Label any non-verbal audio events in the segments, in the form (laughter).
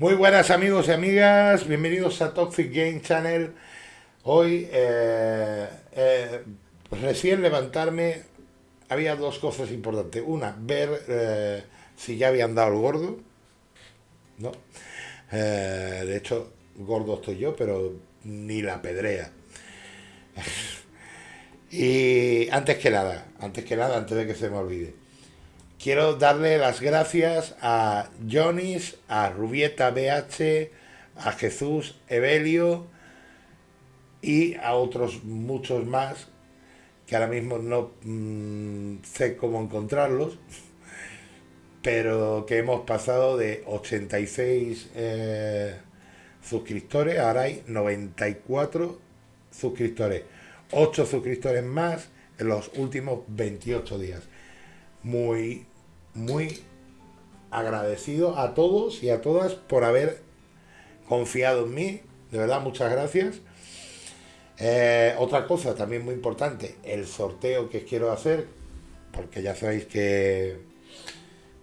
Muy buenas amigos y amigas, bienvenidos a Toxic Game Channel. Hoy, eh, eh, recién levantarme, había dos cosas importantes. Una, ver eh, si ya habían dado el gordo. ¿no? de hecho, gordo estoy yo, pero ni la pedrea. (laughs) y antes que nada, antes que nada, antes de que se me olvide Quiero darle las gracias a Jonis, a Rubieta BH, a Jesús Evelio y a otros muchos más que ahora mismo no mm, sé cómo encontrarlos, pero que hemos pasado de 86 eh, suscriptores, ahora hay 94 suscriptores, 8 suscriptores más en los últimos 28 días. Muy, muy agradecido a todos y a todas por haber confiado en mí. De verdad, muchas gracias. Eh, otra cosa también muy importante, el sorteo que quiero hacer, porque ya sabéis que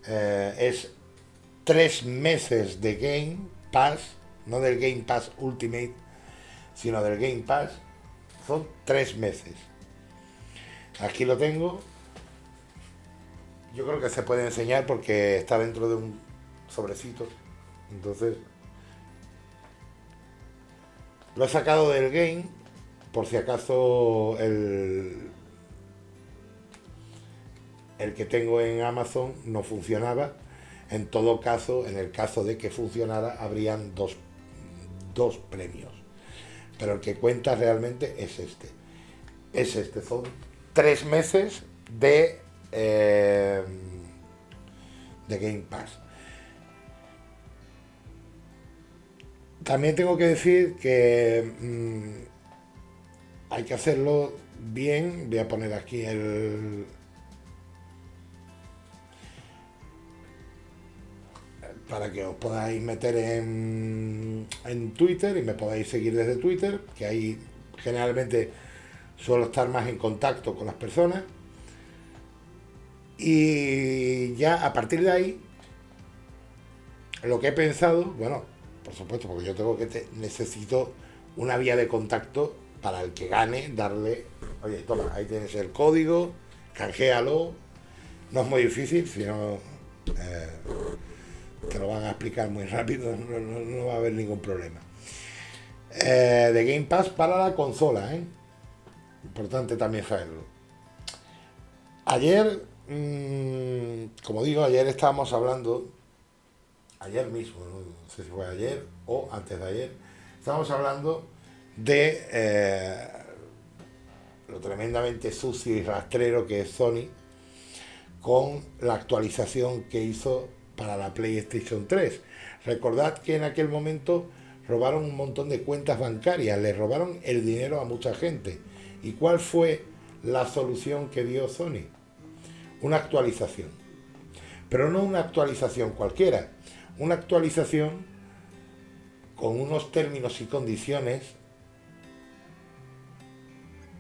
eh, es tres meses de Game Pass, no del Game Pass Ultimate, sino del Game Pass, son tres meses. Aquí lo tengo, yo creo que se puede enseñar porque está dentro de un sobrecito. Entonces, lo he sacado del game por si acaso el, el que tengo en Amazon no funcionaba. En todo caso, en el caso de que funcionara, habrían dos, dos premios. Pero el que cuenta realmente es este. Es este. Son tres meses de eh, de Game Pass. También tengo que decir que mm, hay que hacerlo bien. Voy a poner aquí el... para que os podáis meter en, en Twitter y me podáis seguir desde Twitter, que ahí generalmente suelo estar más en contacto con las personas. Y ya a partir de ahí, lo que he pensado, bueno, por supuesto, porque yo tengo que necesito una vía de contacto para el que gane, darle, oye, toma, ahí tienes el código, canjealo, no es muy difícil, sino eh, te lo van a explicar muy rápido, no, va a haber ningún problema. Eh, de Game Pass para la consola, ¿eh? Importante también saberlo. Ayer Mm, como digo, ayer estábamos hablando, ayer mismo, no sé si fue ayer o antes de ayer, estábamos hablando de eh, lo tremendamente sucio y rastrero que es Sony con la actualización que hizo para la PlayStation 3. Recordad que en aquel momento robaron un montón de cuentas bancarias, le robaron el dinero a mucha gente. ¿Y cuál fue la solución que dio Sony? Una actualización. Pero no una actualización cualquiera, una actualización con unos términos y condiciones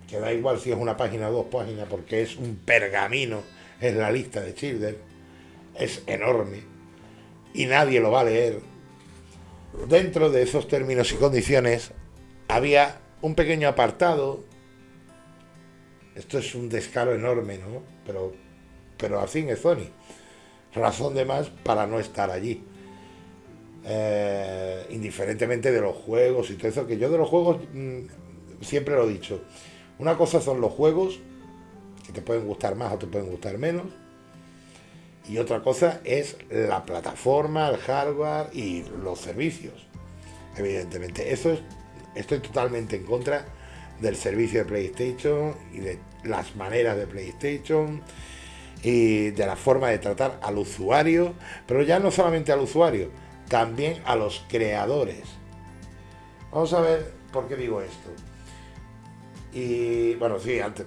que da igual si es una página o dos páginas porque es un pergamino, es la lista de Childer, es enorme y nadie lo va a leer. Dentro de esos términos y condiciones había un pequeño apartado, esto es un descaro enorme, ¿no? Pero pero así es Sony. Razón de más para no estar allí. Eh, indiferentemente de los juegos y todo eso, que yo de los juegos mm, siempre lo he dicho. Una cosa son los juegos, que te pueden gustar más o te pueden gustar menos. Y otra cosa es la plataforma, el hardware y los servicios. Evidentemente, eso es, estoy totalmente en contra del servicio de PlayStation y de las maneras de PlayStation y de la forma de tratar al usuario, pero ya no solamente al usuario, también a los creadores. Vamos a ver por qué digo esto. Y bueno, sí, antes,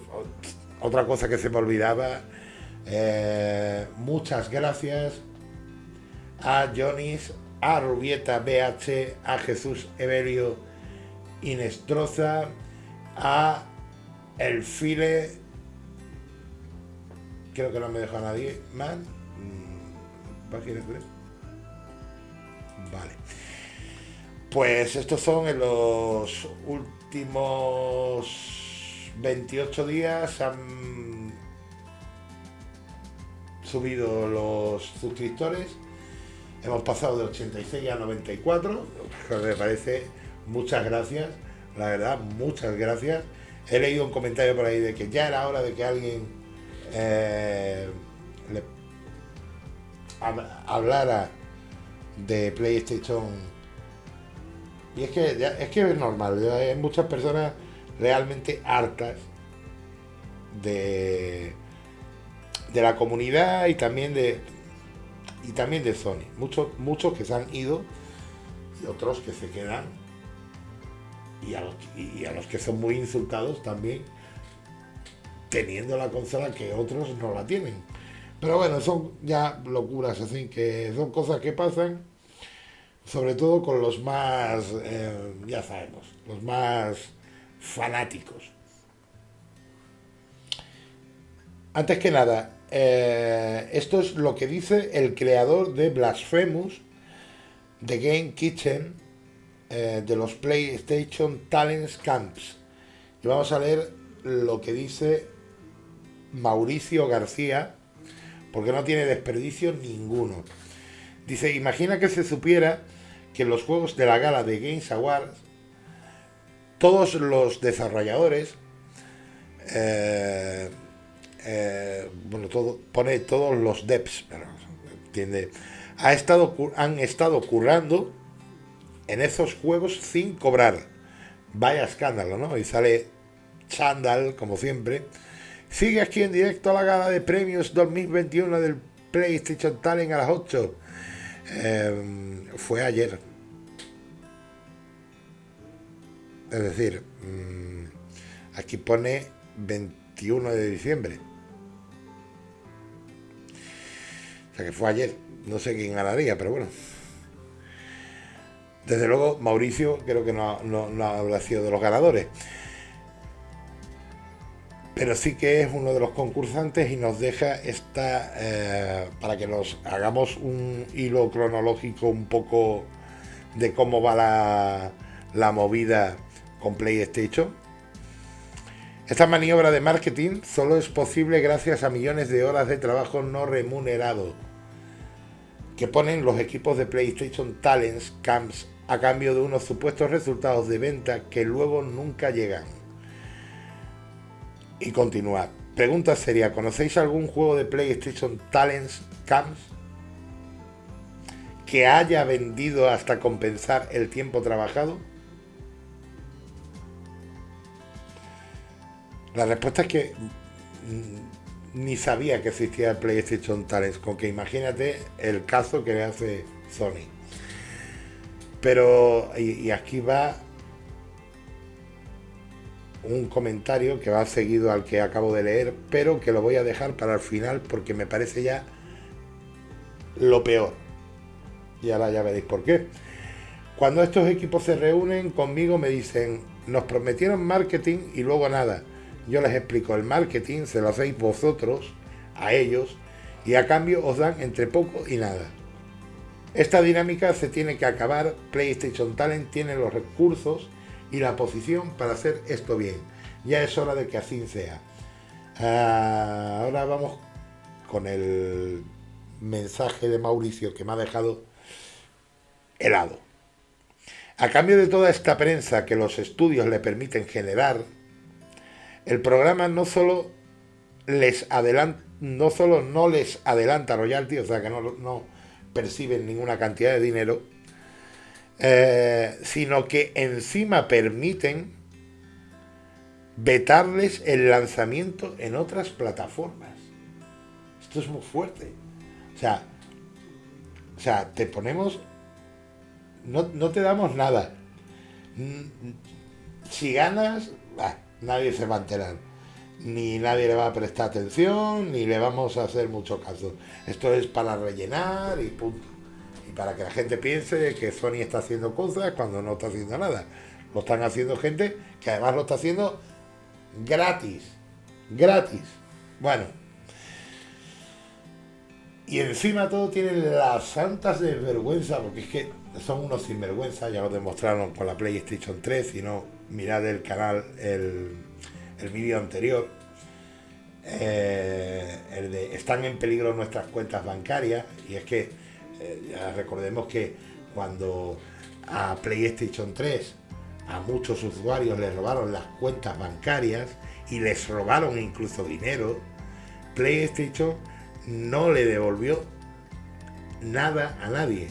otra cosa que se me olvidaba, eh, muchas gracias a Jonis, a Rubieta BH, a Jesús Evelio Inestroza, a El File creo que no me dejó nadie más. Mm, página 3. Vale. Pues estos son en los últimos 28 días han subido los suscriptores. Hemos pasado de 86 a 94. Me parece muchas gracias. La verdad, muchas gracias. He leído un comentario por ahí de que ya era hora de que alguien eh, hablara de PlayStation. Y es que, es que es normal, hay muchas personas realmente hartas de, de la comunidad y también de y también de Sony. Muchos, muchos que se han ido y otros que se quedan. Y a, los, y a los que son muy insultados también teniendo la consola que otros no la tienen. Pero bueno, son ya locuras, así que son cosas que pasan, sobre todo con los más, eh, ya sabemos, los más fanáticos. Antes que nada, eh, esto es lo que dice el creador de Blasphemous, de Game Kitchen, eh, de los PlayStation Talents Camps. Y vamos a leer lo que dice Mauricio García, porque no tiene desperdicio ninguno. Dice, imagina que se supiera que en los juegos de la gala de Games Awards, todos los desarrolladores, eh, eh, bueno, todo, pone todos los devs, entiende, ha estado, han estado currando en esos juegos sin cobrar. Vaya escándalo, ¿no? Y sale Chandal, como siempre, Sigue aquí en directo a la gala de premios 2021 del PlayStation Talent a las 8. Em, fue ayer. Es decir, mm, aquí pone 21 de diciembre. O sea que fue ayer. No sé quién ganaría, pero bueno. Desde luego, Mauricio creo que no, no, no sido de los ganadores pero sí que es uno de los concursantes y nos deja esta, eh, para que nos hagamos un hilo cronológico un poco de cómo va la, la movida con PlayStation. Esta maniobra de marketing solo es posible gracias a millones de horas de trabajo no remunerado que ponen los equipos de PlayStation Talents Camps a cambio de unos supuestos resultados de venta que luego nunca llegan y continuar. Pregunta sería, ¿conocéis algún juego de PlayStation Talents Camps que haya vendido hasta compensar el tiempo trabajado? La respuesta es que ni sabía que existía el PlayStation Talents, con que imagínate el caso que le hace Sony. Pero, y aquí va un comentario que va seguido al que acabo de leer, pero que lo voy a dejar para el final porque me parece ya lo peor. Y ahora ya veréis por qué. Cuando estos equipos se reúnen conmigo me dicen, nos prometieron marketing y luego nada. Yo les explico, el marketing se lo hacéis vosotros, a ellos, y a cambio os dan entre poco y nada. Esta dinámica se tiene que acabar, PlayStation Talent tiene los recursos y la posición para hacer esto bien. Ya es hora de que así sea. Ah, ahora vamos con el mensaje de Mauricio que me ha dejado helado. A cambio de toda esta prensa que los estudios le permiten generar, el programa no solo les adelanta, no solo no les adelanta royalty, o sea que no, no perciben ninguna cantidad de dinero, eh, sino que encima permiten vetarles el lanzamiento en otras plataformas. Esto es muy fuerte. O sea, o sea te ponemos... No, te damos nada. Si ganas, nadie se va a enterar. Ni nadie le va a prestar atención, ni le vamos a hacer mucho caso. Esto es para rellenar y punto para que la gente piense que Sony está haciendo cosas cuando no está haciendo nada. Lo están haciendo gente que además lo está haciendo gratis. Gratis. Bueno. Y encima todo tienen las santas desvergüenza, porque es que son unos sinvergüenza, ya lo demostraron con la PlayStation 3, si no, mirad el canal, el, el vídeo anterior. Eh, el de están en peligro nuestras cuentas bancarias, y es que eh, recordemos que cuando a PlayStation 3 a muchos usuarios les robaron las cuentas bancarias y les robaron incluso dinero, PlayStation no le devolvió nada a nadie.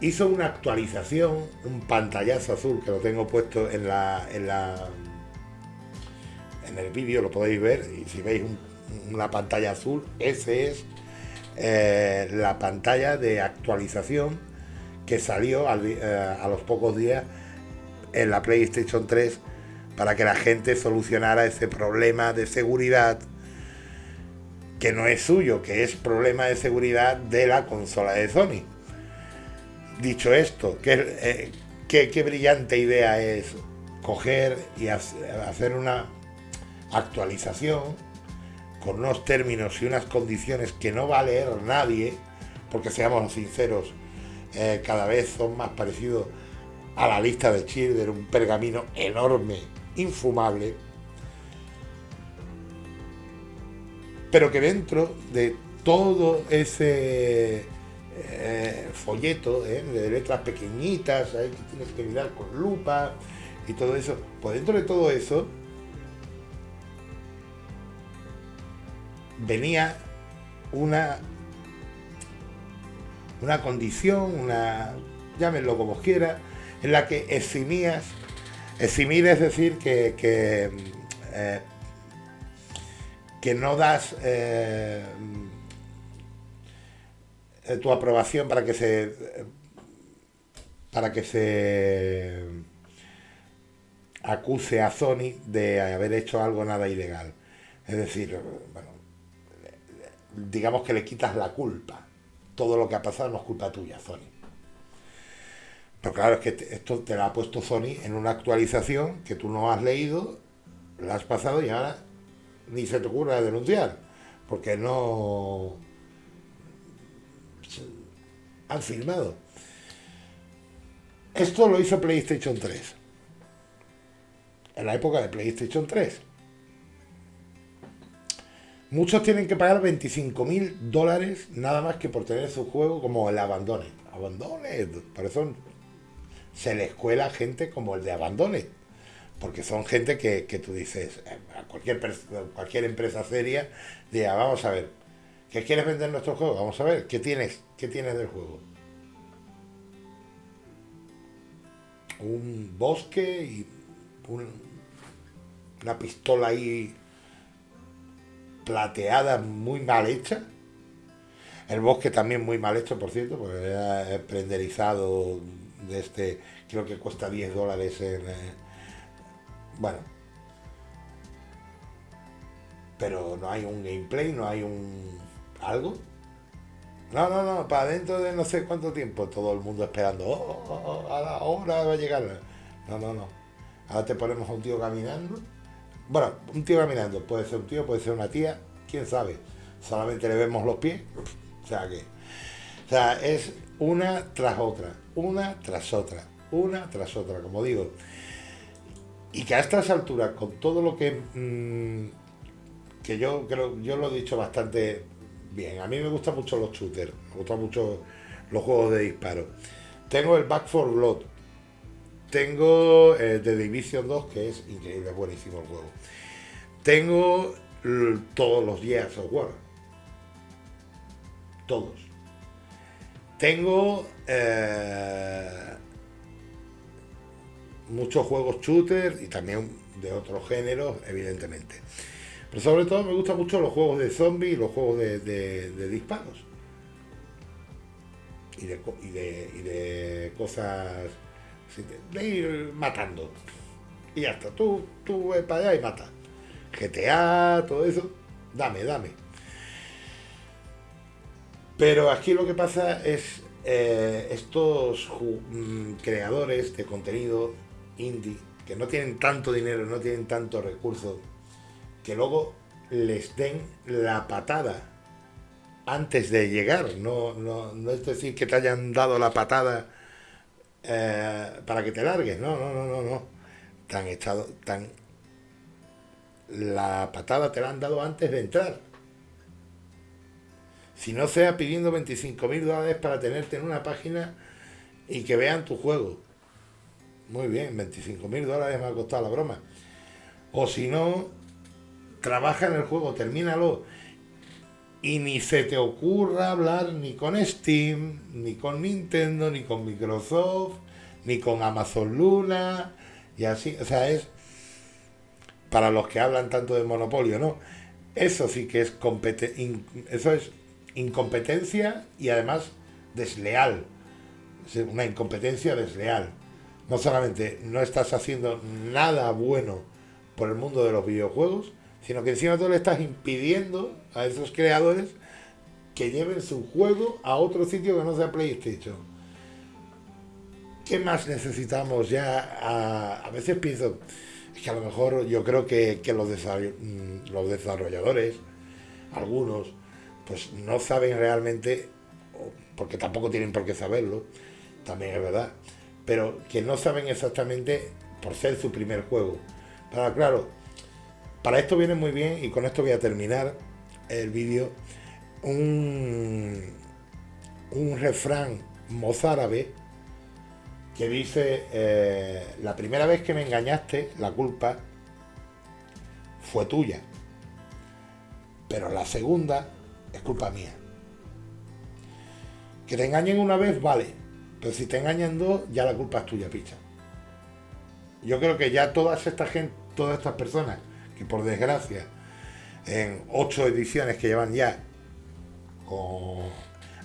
Hizo una actualización, un pantallazo azul que lo tengo puesto en la en la en el vídeo lo podéis ver y si veis una pantalla azul, ese es eh, la pantalla de actualización que salió eh, a los pocos días en la PlayStation 3 para que la gente solucionara ese problema de seguridad que no es suyo, que es problema de seguridad de la consola de Sony. Dicho esto, qué, eh, brillante idea es coger y hacer una actualización con unos términos y unas condiciones que no va a leer nadie, porque seamos sinceros, eh, cada vez son más parecidos a la lista de Schindler, un pergamino enorme, infumable, pero que dentro de todo ese eh, folleto eh, de letras pequeñitas, que tienes que mirar con lupa y todo eso, pues dentro de todo eso venía una una condición, una llámenlo como quiera, en la que eximías, eximir es decir que, que eh, que no das eh, tu aprobación para que se para que se acuse a Sony de haber hecho algo nada ilegal. Es decir, bueno, digamos que le quitas la culpa. Todo lo que ha pasado no es culpa tuya, Sony. Pero claro, es que esto te lo ha puesto Sony en una actualización que tú no has leído, la has pasado y ahora ni se te ocurra denunciar, porque no han filmado. Esto lo hizo PlayStation 3. En la época de PlayStation 3. Muchos tienen que pagar 25 mil dólares nada más que por tener su juego como el Abandone. Abandone. Por eso se le escuela gente como el de Abandone porque son gente que, tú dices, eh, a cualquier, cualquier empresa seria, diga, vamos a ver, ¿qué quieres vender nuestro juego? Vamos a ver, ¿qué tienes? ¿Qué tienes del juego? Un bosque y una pistola ahí plateada muy mal hecha. El bosque también muy mal hecho, por cierto, porque era prenderizado de este, creo que cuesta 10 dólares en... Eh, bueno. Pero no hay un gameplay, no hay un... algo. No, no, no, para dentro de no sé cuánto tiempo, todo el mundo esperando, oh, oh, oh, a la hora va a llegar. No, no, no. Ahora te ponemos a un tío caminando. Bueno, un tío caminando, puede ser un tío, puede ser una tía, quién sabe. Solamente le vemos los pies. O sea que. O sea, es una tras otra, una tras otra, una tras otra, como digo. Y que a estas alturas, con todo lo que... Mm, que yo creo, yo lo he dicho bastante bien. A mí me gustan mucho los shooters, me gustan mucho los juegos de disparo. Tengo el Back 4 Blood. Tengo eh, The Division 2, que es increíble, buenísimo el juego. Tengo todos los Gears of War. Todos. Tengo eh, muchos juegos shooter y también de otros géneros, evidentemente. Pero sobre todo me gustan mucho los juegos de zombies y los juegos de, disparos. Y de, y de, cosas de ir matando. Y ya está, tú, tú ves para allá y mata. GTA, todo eso, dame, dame. Pero aquí lo que pasa es eh, estos mm, creadores de contenido indie, que no tienen tanto dinero, no tienen tanto recursos, que luego les den la patada antes de llegar, no, no, es decir que te hayan dado la patada eh, para que te largues, no, no, no, no, no. Tan echado, tan la patada te la han dado antes de entrar. Si no sea pidiendo 25 mil dólares para tenerte en una página y que vean tu juego. Muy bien, 25 mil dólares me ha costado la broma. O si no, trabaja en el juego, termínalo. Y ni se te ocurra hablar ni con Steam, ni con Nintendo, ni con Microsoft, ni con Amazon Luna, y así. O sea, es para los que hablan tanto de monopolio, ¿no? Eso sí que es eso es incompetencia y además desleal. Es una incompetencia desleal. No solamente no estás haciendo nada bueno por el mundo de los videojuegos, sino que encima tú le estás impidiendo a esos creadores que lleven su juego a otro sitio que no sea PlayStation. ¿Qué más necesitamos ya? A, veces pienso, es que a lo mejor yo creo que, los, mm, los desarrolladores, algunos, pues no saben realmente, porque tampoco tienen por qué saberlo, también es verdad, pero que no saben exactamente por ser su primer juego. Pero claro, para esto viene muy bien, y con esto voy a terminar el vídeo, un, un refrán mozárabe que dice, eh, la primera vez que me engañaste, la culpa fue tuya, pero la segunda es culpa mía. Que te engañen una vez, vale, pero si te engañan dos, ya la culpa es tuya, picha. Yo creo que ya todas esta gente, todas estas personas que por desgracia en ocho ediciones que llevan ya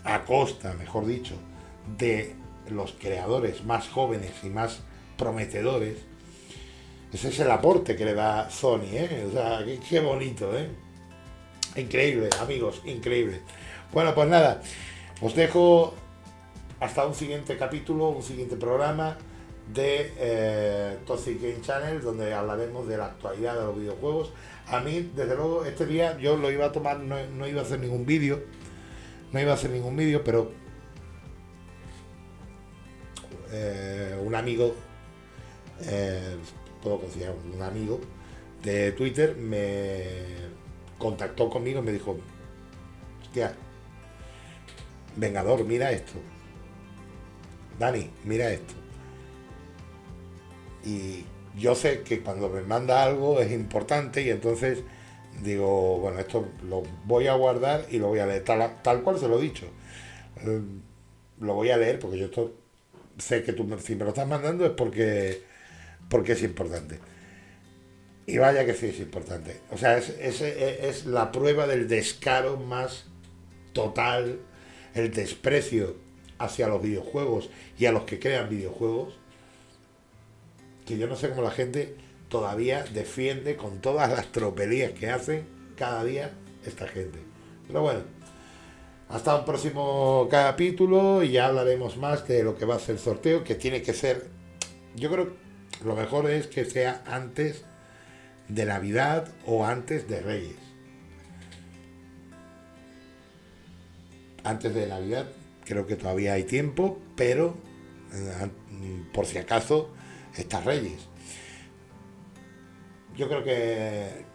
a costa, mejor dicho, de los creadores más jóvenes y más prometedores, ese es el aporte que le da Sony, ¿eh? O sea, qué, bonito, ¿eh? Increíble, amigos, increíble. Bueno, pues nada, os dejo hasta un siguiente capítulo, un siguiente programa de eh, Toxic Game Channel, donde hablaremos de la actualidad de los videojuegos. A mí, desde luego, este día yo lo iba a tomar, no, iba a hacer ningún vídeo, no iba a hacer ningún vídeo, pero eh, un amigo, eh, puedo considerar un amigo de Twitter, me contactó conmigo y me dijo, hostia, Vengador, mira esto. Dani, mira esto y yo sé que cuando me manda algo es importante y entonces digo, bueno, esto lo voy a guardar y lo voy a leer, tal, cual se lo he dicho. Eh, lo voy a leer porque yo esto sé que tú si me lo estás mandando es porque, porque es importante. Y vaya que sí es importante. O sea, es, es, es la prueba del descaro más total, el desprecio hacia los videojuegos y a los que crean videojuegos que yo no sé cómo la gente todavía defiende con todas las tropelías que hace cada día esta gente. Pero bueno, hasta un próximo capítulo y ya hablaremos más de lo que va a ser el sorteo, que tiene que ser, yo creo lo mejor es que sea antes de Navidad o antes de Reyes. Antes de Navidad creo que todavía hay tiempo, pero eh, por si acaso estas Reyes. Yo creo que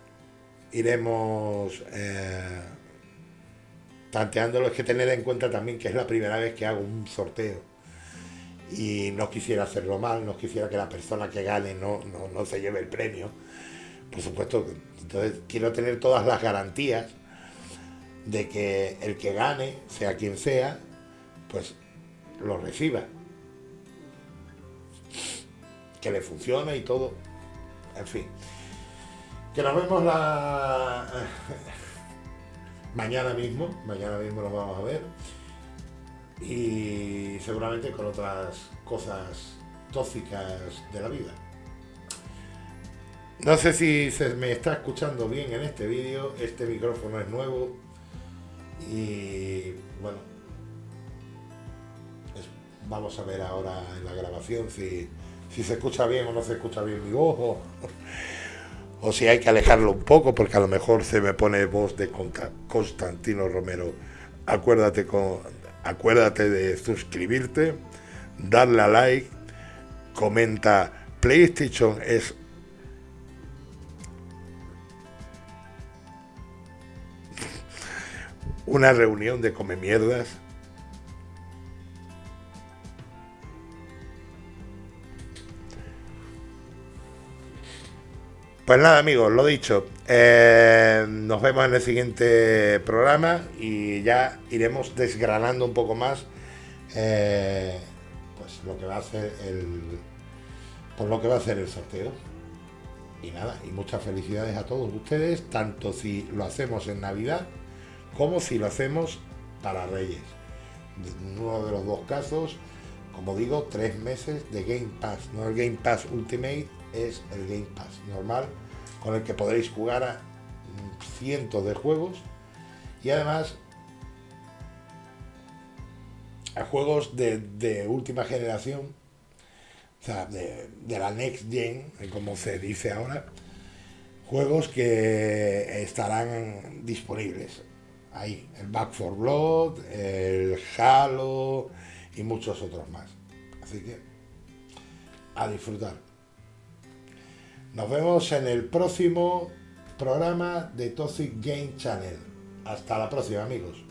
iremos eh, tanteándolo. Es que tener en cuenta también que es la primera vez que hago un sorteo. Y no quisiera hacerlo mal, no quisiera que la persona que gane no, no se lleve el premio. Por supuesto, entonces quiero tener todas las garantías de que el que gane, sea quien sea, pues lo reciba que le funcione y todo. En fin. Que nos vemos la (laughs) mañana mismo, mañana mismo nos vamos a ver. Y seguramente con otras cosas tóxicas de la vida. No sé si se me está escuchando bien en este vídeo, este micrófono es nuevo y bueno, vamos a ver ahora en la grabación si si se escucha bien o no se escucha bien mi voz, o, si hay que alejarlo un poco, porque a lo mejor se me pone voz de Constantino Romero acuérdate, con, acuérdate de suscribirte, darle a like, comenta. PlayStation es una reunión de come mierdas. Pues nada amigos, lo dicho, eh, nos vemos en el siguiente programa y ya iremos desgranando un poco más eh, pues lo que va a hacer el por lo que va a hacer el sorteo. Y nada, y muchas felicidades a todos ustedes, tanto si lo hacemos en Navidad como si lo hacemos para Reyes. En uno de los dos casos, como digo, tres meses de Game Pass. No el Game Pass Ultimate, es el Game Pass normal, con el que podréis jugar a cientos de juegos. Y además a juegos de, última generación, o sea, de, de, la Next Gen, como se dice ahora, juegos que estarán disponibles ahí, el Back for Blood, el Halo y muchos otros más. Así que a disfrutar. Nos vemos en el próximo programa de Toxic Game Channel. Hasta la próxima amigos.